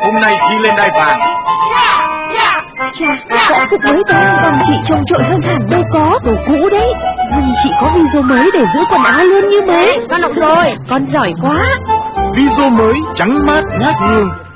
Hôm nay khi lên đai vàng. Chà, võ phục mới ta còn chị trông trội hơn hẳn đâu có. Đồ cũ đấy. Nhưng chị có video mới để giữ quần áo luôn như mới. Con học rồi. Con giỏi quá. Video mới trắng mát ngát hương